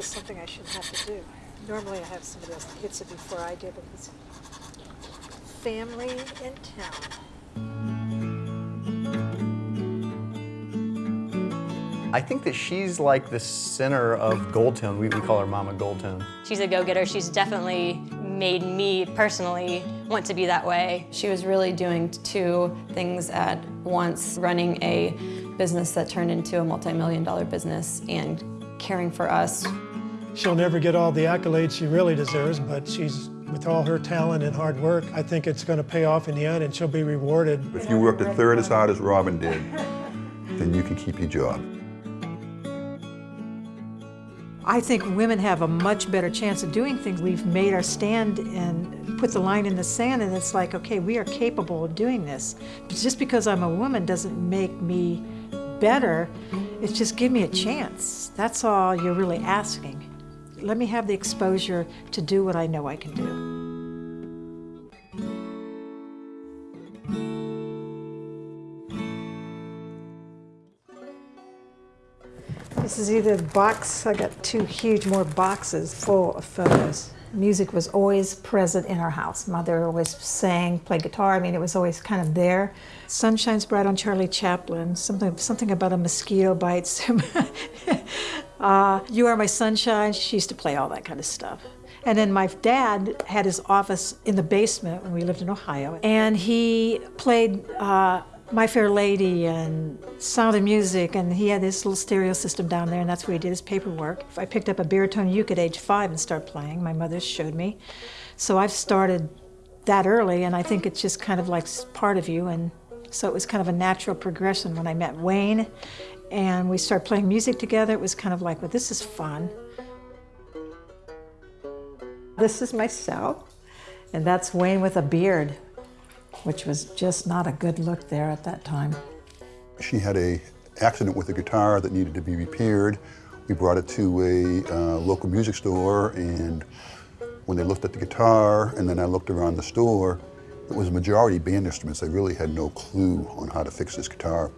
just something I shouldn't have to do. Normally I have somebody else that hits it before I do, but it's family in town. I think that she's like the center of Gold Tone. We, we call her Mama Gold Tone. She's a go-getter. She's definitely made me personally want to be that way. She was really doing two things at once, running a business that turned into a multi-million dollar business and caring for us. She'll never get all the accolades she really deserves, but she's, with all her talent and hard work, I think it's going to pay off in the end and she'll be rewarded. If you worked a third as hard as Robin did, then you can keep your job. I think women have a much better chance of doing things. We've made our stand and put the line in the sand and it's like, okay, we are capable of doing this. But just because I'm a woman doesn't make me better. It's just give me a chance. That's all you're really asking. Let me have the exposure to do what I know I can do. This is either the box, I got two huge more boxes full of photos. Music was always present in our house. Mother always sang, played guitar. I mean, it was always kind of there. Sun shines bright on Charlie Chaplin. Something, something about a mosquito bites. uh, you are my sunshine. She used to play all that kind of stuff. And then my dad had his office in the basement when we lived in Ohio, and he played uh, my Fair Lady and Sound of Music, and he had this little stereo system down there, and that's where he did his paperwork. If I picked up a baritone uke at age five and started playing. My mother showed me. So I've started that early, and I think it's just kind of like part of you, and so it was kind of a natural progression when I met Wayne, and we started playing music together. It was kind of like, well, this is fun. This is my cell, and that's Wayne with a beard which was just not a good look there at that time. She had a accident with a guitar that needed to be repaired. We brought it to a uh, local music store and when they looked at the guitar and then I looked around the store, it was a majority band instruments. They really had no clue on how to fix this guitar.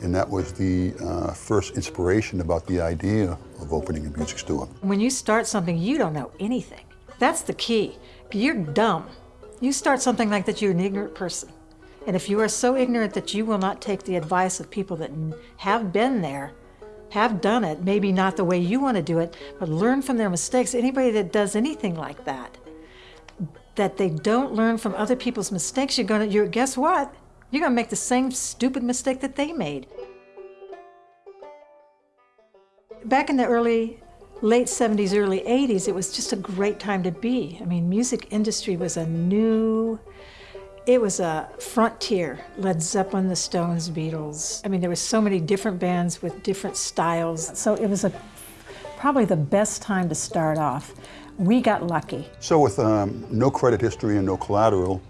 And that was the uh, first inspiration about the idea of opening a music store. When you start something, you don't know anything. That's the key. You're dumb. You start something like that, you're an ignorant person. And if you are so ignorant that you will not take the advice of people that have been there, have done it, maybe not the way you want to do it, but learn from their mistakes. Anybody that does anything like that, that they don't learn from other people's mistakes, you're gonna, you're, guess what? You're gonna make the same stupid mistake that they made. Back in the early late 70s, early 80s, it was just a great time to be. I mean, music industry was a new, it was a frontier. Led Zeppelin, the Stones, Beatles. I mean, there were so many different bands with different styles. So it was a, probably the best time to start off. We got lucky. So with um, no credit history and no collateral,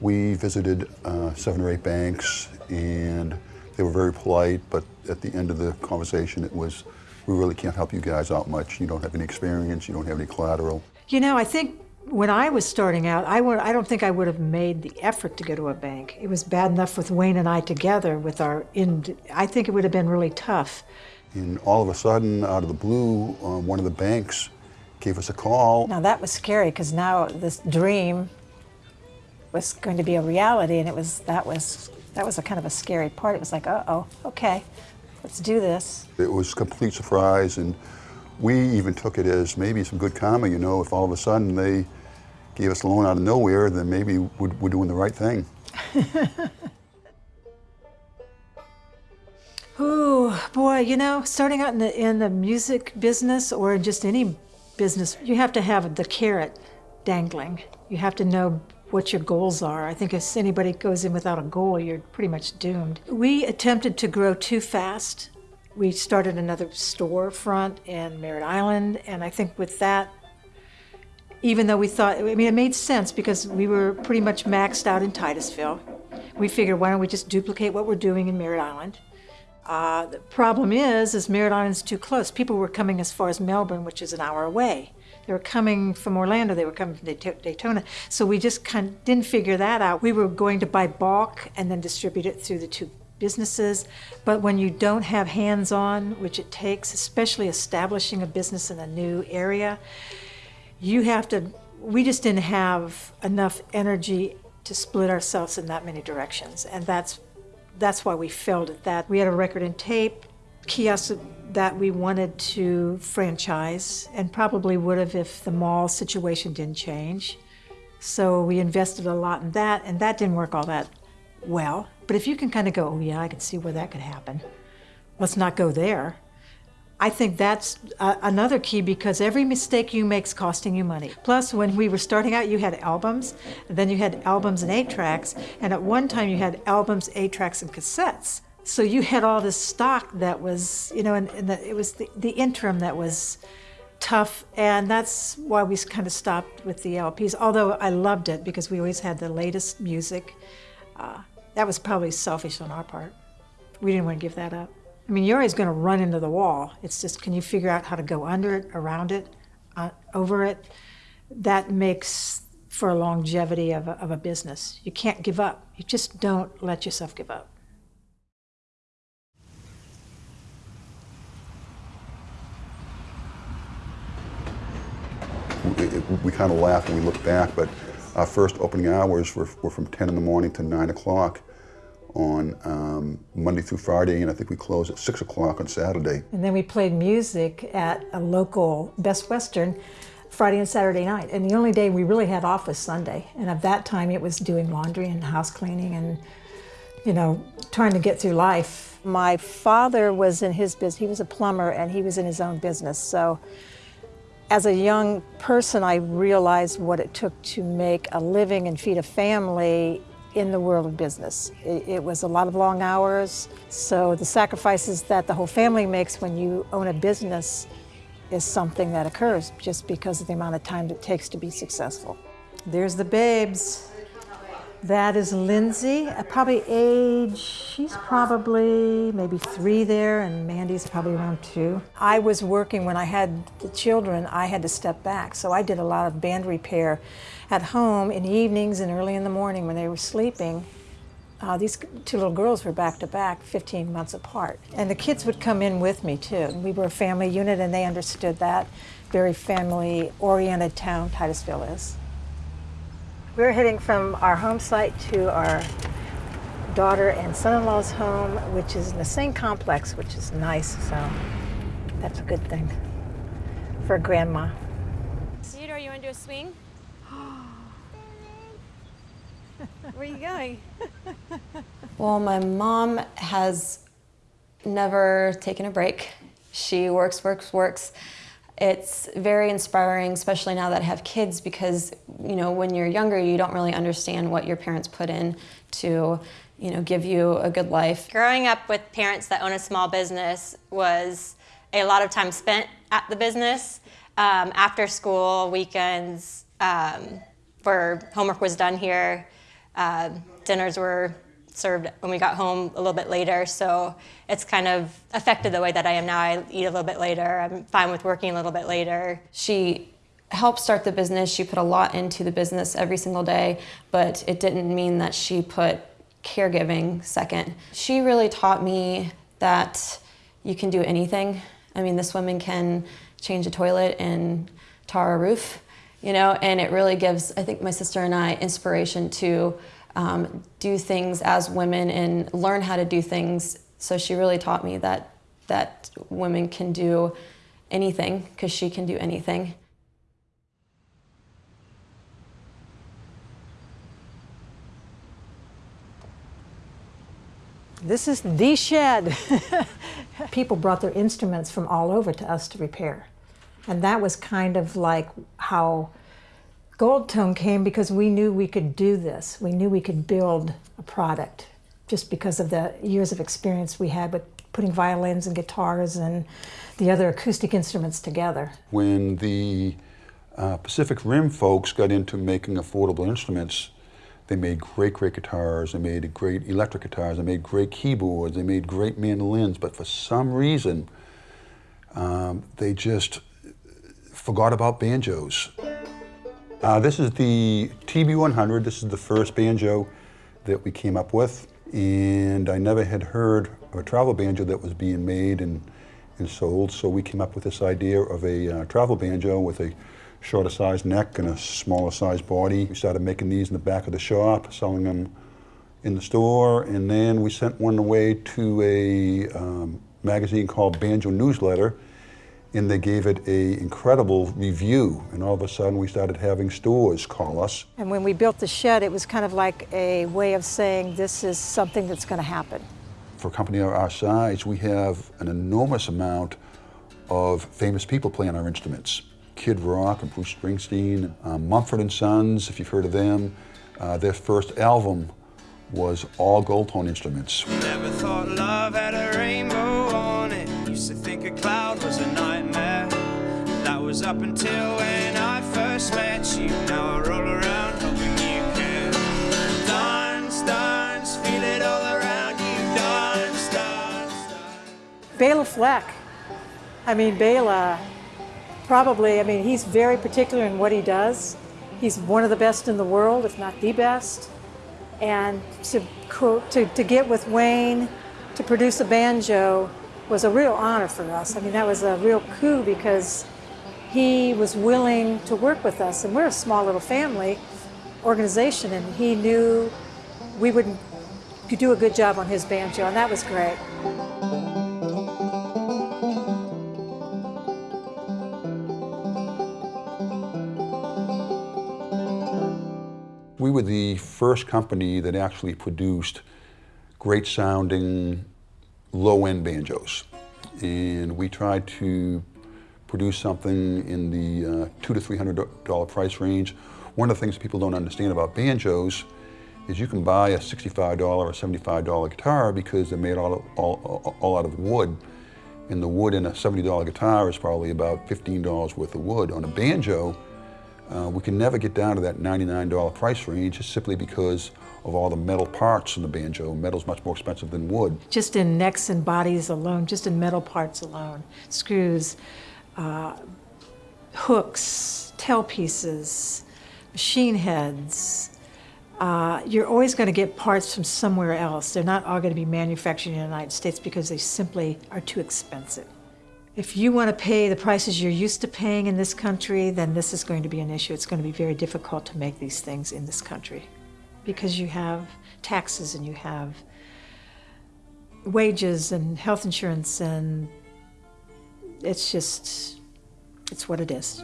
we visited uh, seven or eight banks and they were very polite, but at the end of the conversation it was, we really can't help you guys out much. You don't have any experience, you don't have any collateral. You know, I think when I was starting out, I, would, I don't think I would have made the effort to go to a bank. It was bad enough with Wayne and I together with our, in, I think it would have been really tough. And all of a sudden, out of the blue, uh, one of the banks gave us a call. Now that was scary because now this dream was going to be a reality and it was, that was, that was a kind of a scary part. It was like, uh-oh, okay, let's do this. It was complete surprise, and we even took it as maybe some good karma, you know, if all of a sudden they gave us a loan out of nowhere, then maybe we're, we're doing the right thing. Ooh, boy, you know, starting out in the, in the music business or in just any business, you have to have the carrot dangling. You have to know what your goals are. I think if anybody goes in without a goal, you're pretty much doomed. We attempted to grow too fast. We started another storefront in Merritt Island, and I think with that, even though we thought, I mean, it made sense because we were pretty much maxed out in Titusville. We figured, why don't we just duplicate what we're doing in Merritt Island? Uh, the problem is, is Merritt Island's too close. People were coming as far as Melbourne, which is an hour away. They were coming from Orlando, they were coming from Daytona. So we just kind of didn't figure that out. We were going to buy bulk and then distribute it through the two businesses, but when you don't have hands-on, which it takes, especially establishing a business in a new area, you have to, we just didn't have enough energy to split ourselves in that many directions. And that's, that's why we failed at that. We had a record and tape kiosk that we wanted to franchise and probably would have if the mall situation didn't change. So we invested a lot in that, and that didn't work all that well. But if you can kind of go, oh yeah, I can see where that could happen. Let's not go there. I think that's uh, another key because every mistake you make is costing you money. Plus, when we were starting out, you had albums, then you had albums and eight tracks, and at one time you had albums, eight tracks, and cassettes. So you had all this stock that was, you know, and, and the, it was the, the interim that was tough, and that's why we kind of stopped with the LPs. Although I loved it because we always had the latest music. Uh, that was probably selfish on our part. We didn't want to give that up. I mean, you're always going to run into the wall. It's just, can you figure out how to go under it, around it, uh, over it? That makes for a longevity of a, of a business. You can't give up. You just don't let yourself give up. We, we kind of laugh when we look back, but our first opening hours were, were from 10 in the morning to 9 o'clock on um, Monday through Friday, and I think we closed at 6 o'clock on Saturday. And then we played music at a local Best Western Friday and Saturday night. And the only day we really had off was Sunday. And at that time, it was doing laundry and house cleaning and, you know, trying to get through life. My father was in his business, he was a plumber and he was in his own business. So as a young person, I realized what it took to make a living and feed a family in the world of business. It, it, was a lot of long hours, so the sacrifices that the whole family makes when you own a business is something that occurs just because of the amount of time it takes to be successful. There's the babes. That is Lindsay, uh, probably age, she's probably maybe three there, and Mandy's probably around two. I was working when I had the children, I had to step back, so I did a lot of band repair at home in the evenings and early in the morning when they were sleeping. Uh, these two little girls were back to back, 15 months apart. And the kids would come in with me too. We were a family unit and they understood that. Very family oriented town Titusville is. We're heading from our home site to our daughter and son-in-law's home, which is in the same complex, which is nice. So that's a good thing for grandma. Theodore, you want to do a swing? Where are you going? Well, my mom has never taken a break. She works, works, works. It's very inspiring, especially now that I have kids, because you know when you're younger, you don't really understand what your parents put in to, you know, give you a good life. Growing up with parents that own a small business was a lot of time spent at the business. Um, after school, weekends, um, where homework was done here, uh, dinners were served when we got home a little bit later. So it's kind of affected the way that I am now. I eat a little bit later. I'm fine with working a little bit later. She helped start the business. She put a lot into the business every single day, but it didn't mean that she put caregiving second. She really taught me that you can do anything. I mean, this woman can change a toilet and tar a roof, you know, and it really gives, I think, my sister and I inspiration to um, do things as women and learn how to do things. So she really taught me that that women can do anything because she can do anything. This is the shed. People brought their instruments from all over to us to repair. And that was kind of like how Gold Tone came because we knew we could do this. We knew we could build a product just because of the years of experience we had with putting violins and guitars and the other acoustic instruments together. When the uh, Pacific Rim folks got into making affordable instruments, they made great, great guitars, they made great electric guitars, they made great keyboards, they made great mandolins, but for some reason, um, they just forgot about banjos. Uh, this is the TB100. This is the first banjo that we came up with. and I never had heard of a travel banjo that was being made and, and sold, so we came up with this idea of a uh, travel banjo with a shorter sized neck and a smaller sized body. We started making these in the back of the shop, selling them in the store, and then we sent one away to a um, magazine called Banjo Newsletter, and they gave it a incredible review. And all of a sudden, we started having stores call us. And when we built the shed, it was kind of like a way of saying this is something that's going to happen. For a company our size, we have an enormous amount of famous people playing our instruments. Kid Rock and Bruce Springsteen, um, Mumford and Sons, if you've heard of them. Uh, their first album was all gold tone instruments. Was up until when I first met you. Now I roll around hoping you can dance, dance, feel it all around you. Dance, dance, dance. Bela Fleck. I mean, Bela, probably, I mean, he's very particular in what he does. He's one of the best in the world, if not the best. And to, to, to get with Wayne to produce a banjo was a real honor for us. I mean, that was a real coup because he was willing to work with us. And we're a small little family organization, and he knew we would do a good job on his banjo, and that was great. We were the first company that actually produced great sounding low end banjos. And we tried to produce something in the uh, two to three hundred dollar price range. One of the things people don't understand about banjos is you can buy a $65 or $75 guitar because they're made all, all, all out of wood. And the wood in a $70 guitar is probably about $15 worth of wood. On a banjo, uh, we can never get down to that $99 price range just simply because of all the metal parts in the banjo. Metal's much more expensive than wood. just in necks and bodies alone, just in metal parts alone, screws, uh, hooks, tail pieces, machine heads. Uh, you're always going to get parts from somewhere else. They're not all going to be manufactured in the United States because they simply are too expensive. If you want to pay the prices you're used to paying in this country, then this is going to be an issue. It's going to be very difficult to make these things in this country because you have taxes and you have wages and health insurance and it's just it's what it is.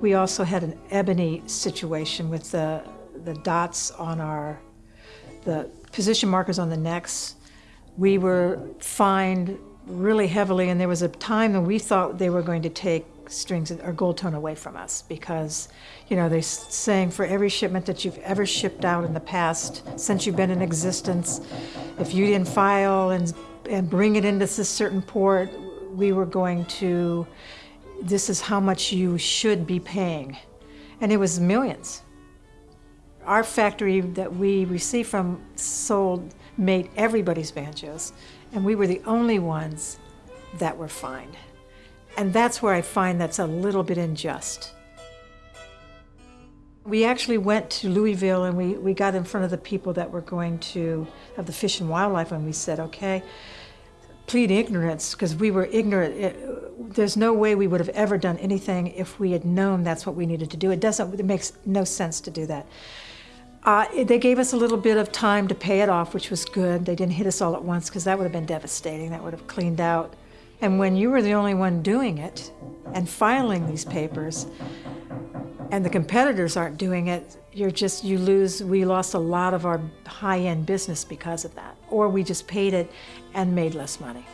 We also had an ebony situation with the the dots on our the position markers on the necks. We were fined really heavily and there was a time when we thought they were going to take strings or gold tone away from us because you know they're saying for every shipment that you've ever shipped out in the past since you've been in existence if you didn't file and and bring it into this certain port we were going to this is how much you should be paying. And it was millions. Our factory that we received from sold made everybody's banjos and we were the only ones that were fined and that's where I find that's a little bit unjust. We actually went to Louisville and we, we got in front of the people that were going to have the fish and wildlife and we said, okay, plead ignorance because we were ignorant. It, there's no way we would have ever done anything if we had known that's what we needed to do. It doesn't, it makes no sense to do that. Uh, they gave us a little bit of time to pay it off, which was good. They didn't hit us all at once because that would have been devastating. That would have cleaned out and when you were the only one doing it and filing these papers, and the competitors aren't doing it, you're just, you lose, we lost a lot of our high end business because of that. Or we just paid it and made less money.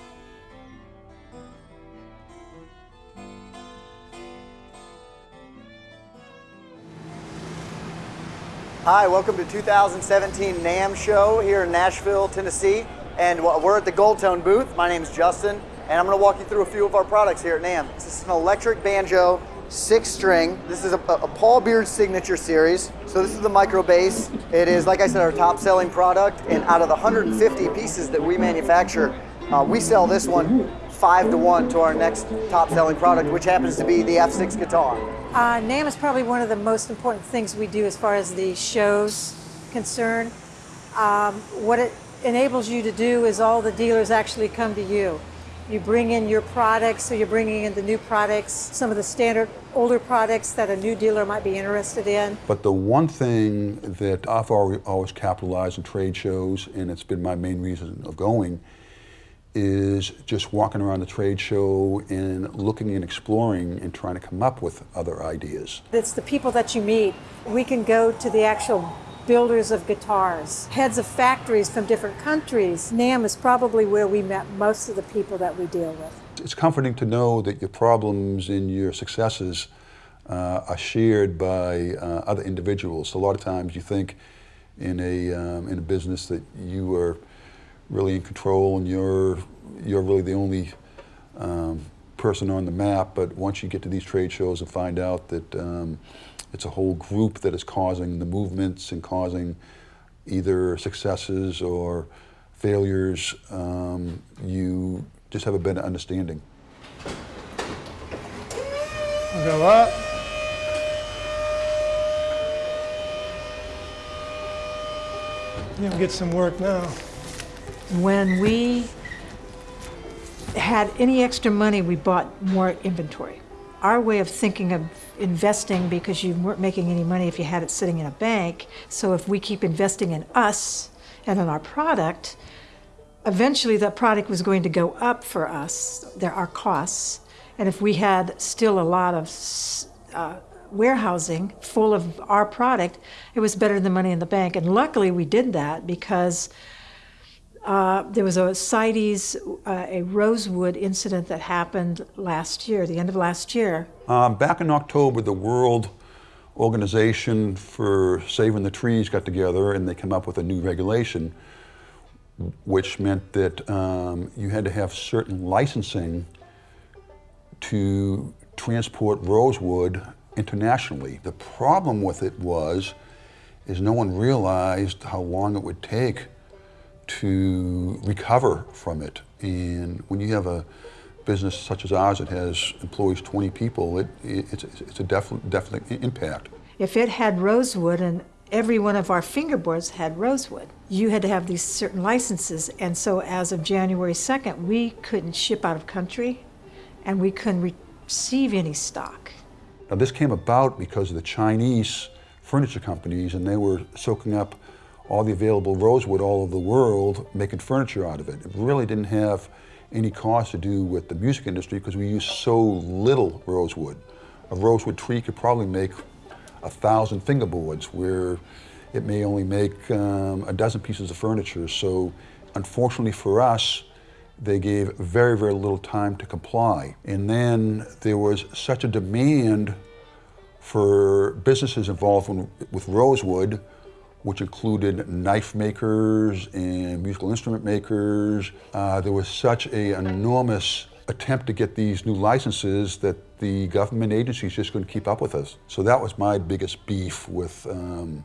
Hi, welcome to 2017 NAMM show here in Nashville, Tennessee. And we're at the Goldtone booth. My name is Justin, and I'm going to walk you through a few of our products here at NAMM. This is an electric banjo, six string. This is a, a Paul Beard signature series. So this is the micro bass. It is, like I said, our top selling product. And out of the 150 pieces that we manufacture, uh, we sell this one five to one to our next top selling product, which happens to be the F6 guitar. Uh, NAMM is probably one of the most important things we do as far as the shows concern. Um, what it enables you to do is all the dealers actually come to you. You bring in your products, so you're bringing in the new products, some of the standard older products that a new dealer might be interested in. But the one thing that I've always capitalized in trade shows, and it's been my main reason of going, is just walking around the trade show and looking and exploring and trying to come up with other ideas. It's the people that you meet. We can go to the actual builders of guitars, heads of factories from different countries. NAMM is probably where we met most of the people that we deal with. It's comforting to know that your problems and your successes uh, are shared by uh, other individuals. A lot of times you think in a, um, in a business that you are really in control and you're, you're really the only um, person on the map, but once you get to these trade shows and find out that um, it's a whole group that is causing the movements and causing either successes or failures, um, you just have a better understanding. Go up. You'll get some work now. When we had any extra money, we bought more inventory. Our way of thinking of investing, because you weren't making any money if you had it sitting in a bank, so if we keep investing in us and in our product, eventually that product was going to go up for us, there are costs. And if we had still a lot of uh, warehousing full of our product, it was better than money in the bank. And luckily we did that because uh, there was a CITES, uh, a Rosewood incident that happened last year, the end of last year. Um, back in October, the World Organization for Saving the Trees got together and they came up with a new regulation, which meant that um, you had to have certain licensing to transport rosewood internationally. The problem with it was, is no one realized how long it would take to recover from it. And when you have a business such as ours that has employs 20 people, it, it, it's, it's a definite, definite impact. If it had rosewood and every one of our fingerboards had rosewood, you had to have these certain licenses. And so as of January 2nd, we couldn't ship out of country and we couldn't receive any stock. Now, this came about because of the Chinese furniture companies, and they were soaking up all the available rosewood all over the world, making furniture out of it. It really didn't have any cost to do with the music industry because we use so little rosewood. A rosewood tree could probably make a thousand fingerboards, where it may only make um, a dozen pieces of furniture. So, unfortunately for us, they gave very, very little time to comply. And then there was such a demand for businesses involved in, with rosewood, which included knife makers and musical instrument makers. Uh, there was such a, enormous attempt to get these new licenses that the government agencies just couldn't keep up with us. So that was my biggest beef with um,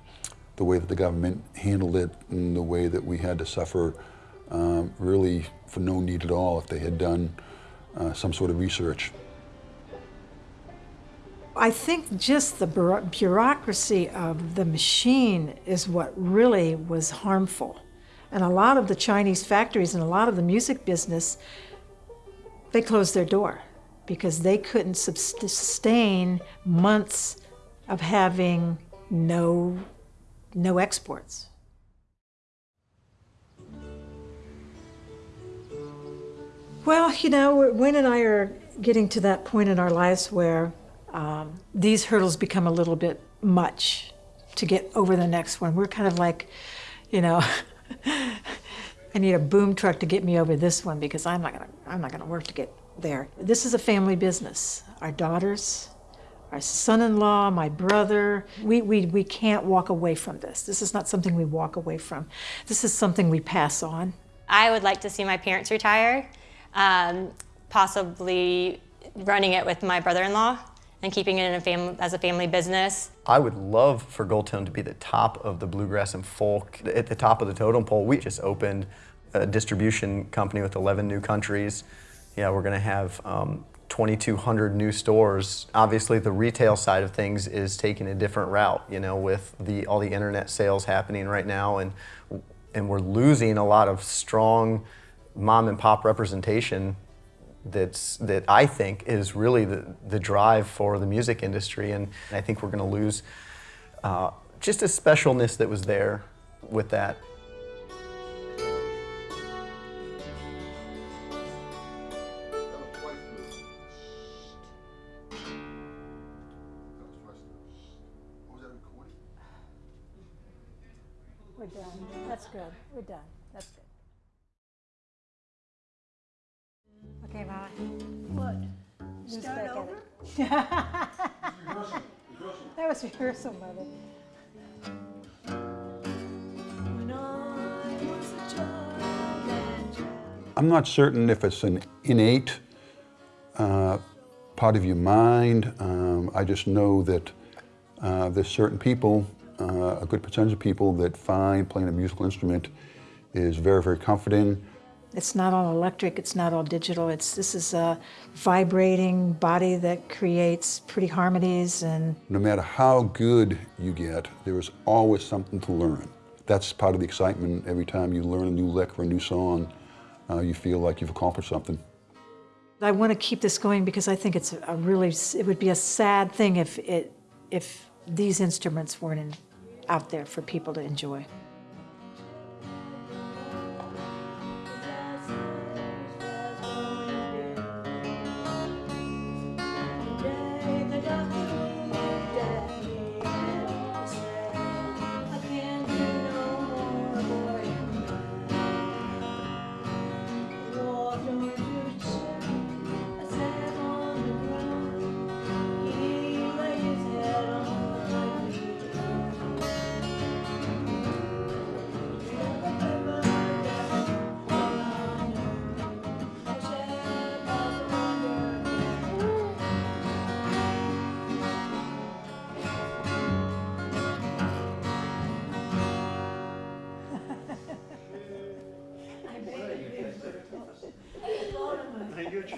the way that the government handled it and the way that we had to suffer um, really for no need at all if they had done uh, some sort of research. I think just the bureaucracy of the machine is what really was harmful. And a lot of the Chinese factories and a lot of the music business, they closed their door because they couldn't sustain months of having no, no exports. Well, you know, Wayne and I are getting to that point in our lives where um, these hurdles become a little bit much to get over the next one. We're kind of like, you know, I need a boom truck to get me over this one because I'm not gonna, I'm not gonna work to get there. This is a family business. Our daughters, our son-in-law, my brother, we, we, we can't walk away from this. This is not something we walk away from. This is something we pass on. I would like to see my parents retire, um, possibly running it with my brother-in-law and keeping it in a fam- as a family business. I would love for Goldtone to be the top of the bluegrass and folk, at the top of the totem pole. We just opened a distribution company with 11 new countries. Yeah, we're going to have um, 2,200 new stores. Obviously, the retail side of things is taking a different route. You know, with the all the internet sales happening right now, and and we're losing a lot of strong mom and pop representation. That's that I think is really the the drive for the music industry, and I think we're going to lose uh, just a specialness that was there with that. We're done. That's good. We're done. That's good. Over? That was rehearsal, Mother. I'm not certain if it's an innate uh, part of your mind. Um, I just know that uh, there's certain people, uh, a good percentage of people that find playing a musical instrument is very, very comforting. It's not all electric, it's not all digital. It's this is a vibrating body that creates pretty harmonies and No matter how good you get, there is always something to learn. That's part of the excitement. Every time you learn a new lick or a new song, uh, you feel like you've accomplished something. I want to keep this going because I think it's a really it would be a sad thing if it if these instruments weren't in, out there for people to enjoy.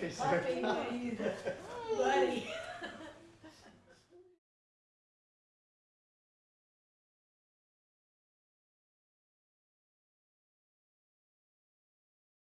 谢谢。